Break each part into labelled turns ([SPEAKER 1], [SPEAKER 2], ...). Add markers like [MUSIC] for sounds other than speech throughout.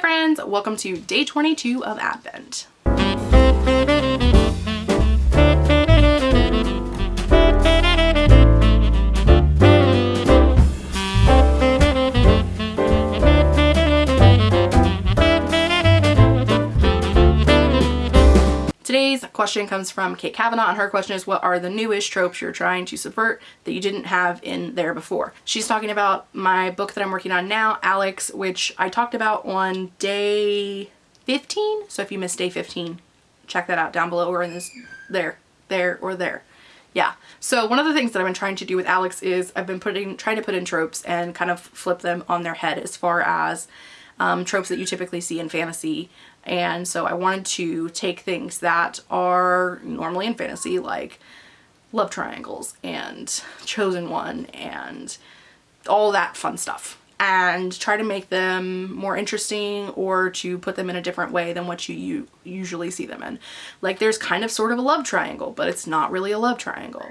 [SPEAKER 1] friends, welcome to day 22 of Advent. Question comes from Kate Kavanaugh and her question is what are the newest tropes you're trying to subvert that you didn't have in there before? She's talking about my book that I'm working on now, Alex, which I talked about on day 15. So if you missed day 15, check that out down below or in this, there, there, or there. Yeah. So one of the things that I've been trying to do with Alex is I've been putting, trying to put in tropes and kind of flip them on their head as far as um, tropes that you typically see in fantasy and so I wanted to take things that are normally in fantasy like love triangles and chosen one and all that fun stuff and try to make them more interesting or to put them in a different way than what you usually see them in. Like there's kind of sort of a love triangle, but it's not really a love triangle.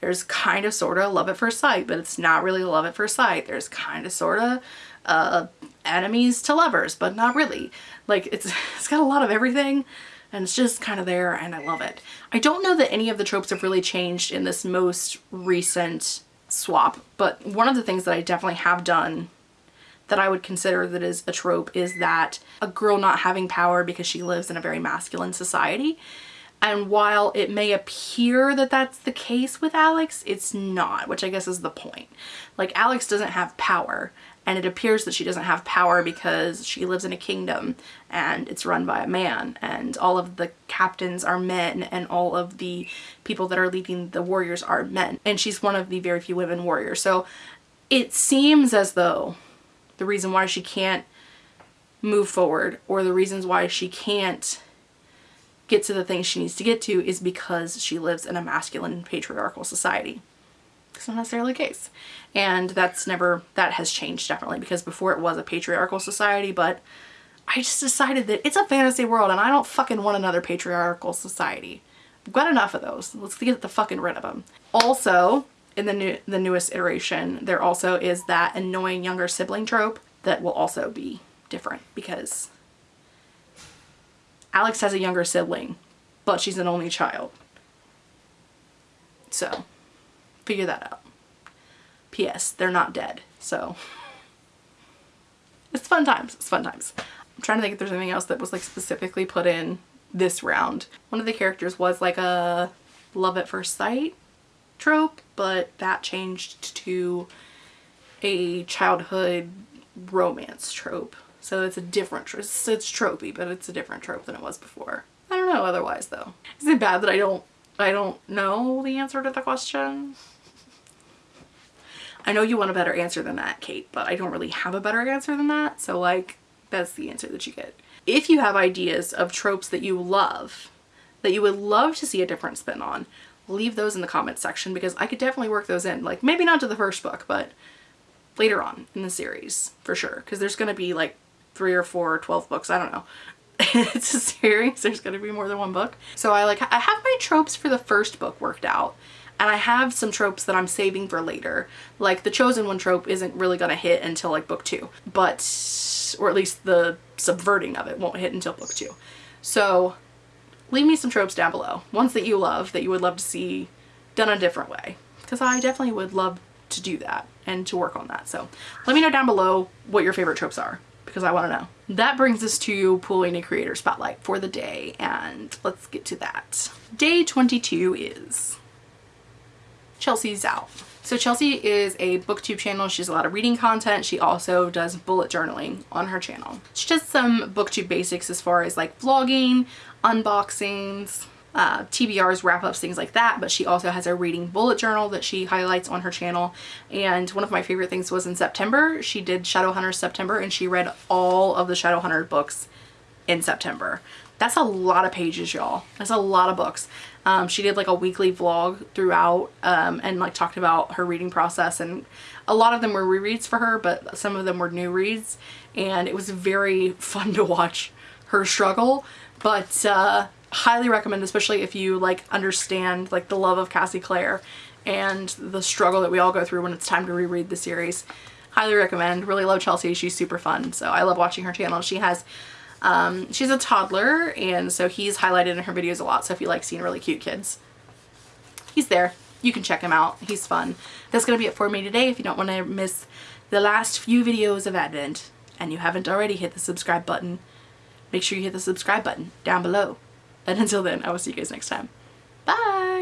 [SPEAKER 1] There's kind of sort of love at first sight, but it's not really love at first sight. There's kind of sort of uh, enemies to lovers, but not really. Like it's, [LAUGHS] it's got a lot of everything and it's just kind of there and I love it. I don't know that any of the tropes have really changed in this most recent swap, but one of the things that I definitely have done that I would consider that is a trope is that a girl not having power because she lives in a very masculine society. And while it may appear that that's the case with Alex, it's not, which I guess is the point. Like Alex doesn't have power and it appears that she doesn't have power because she lives in a kingdom and it's run by a man. And all of the captains are men and all of the people that are leading the warriors are men. And she's one of the very few women warriors. So it seems as though the reason why she can't move forward or the reasons why she can't get to the things she needs to get to is because she lives in a masculine patriarchal society. It's not necessarily the case. And that's never, that has changed definitely because before it was a patriarchal society, but I just decided that it's a fantasy world and I don't fucking want another patriarchal society. I've got enough of those. Let's get the fucking rid of them. Also, in the new the newest iteration, there also is that annoying younger sibling trope that will also be different because Alex has a younger sibling, but she's an only child. So, figure that out. P.S. They're not dead, so it's fun times. It's fun times. I'm trying to think if there's anything else that was like specifically put in this round. One of the characters was like a love at first sight trope, but that changed to a childhood romance trope. So it's a different, it's, it's tropey, but it's a different trope than it was before. I don't know otherwise though. Is it bad that I don't, I don't know the answer to the question? I know you want a better answer than that, Kate, but I don't really have a better answer than that. So like, that's the answer that you get. If you have ideas of tropes that you love, that you would love to see a different spin on, leave those in the comments section because I could definitely work those in. Like maybe not to the first book, but later on in the series for sure. Because there's going to be like three or four or 12 books. I don't know. [LAUGHS] it's a series. There's going to be more than one book. So I like, I have my tropes for the first book worked out and I have some tropes that I'm saving for later. Like the chosen one trope isn't really to hit until like book two, but, or at least the subverting of it won't hit until book two. So leave me some tropes down below. Ones that you love, that you would love to see done a different way. Because I definitely would love to do that and to work on that. So let me know down below what your favorite tropes are because I want to know. That brings us to pulling a creator spotlight for the day and let's get to that. Day 22 is Chelsea Zhao. So Chelsea is a booktube channel. She does a lot of reading content. She also does bullet journaling on her channel. She does some booktube basics as far as like vlogging, unboxings, uh, TBRs, wrap-ups, things like that, but she also has a reading bullet journal that she highlights on her channel. And one of my favorite things was in September, she did Shadowhunters September and she read all of the Shadowhunter books in September. That's a lot of pages, y'all. That's a lot of books. Um, she did like a weekly vlog throughout um, and like talked about her reading process and a lot of them were rereads for her but some of them were new reads and it was very [LAUGHS] fun to watch her struggle but uh, highly recommend especially if you like understand like the love of Cassie Clare and the struggle that we all go through when it's time to reread the series. highly recommend. Really love Chelsea. She's super fun. So I love watching her channel. She has, um, she's a toddler and so he's highlighted in her videos a lot. So if you like seeing really cute kids, he's there. You can check him out. He's fun. That's going to be it for me today. If you don't want to miss the last few videos of Advent and you haven't already hit the subscribe button, make sure you hit the subscribe button down below. And until then, I will see you guys next time. Bye!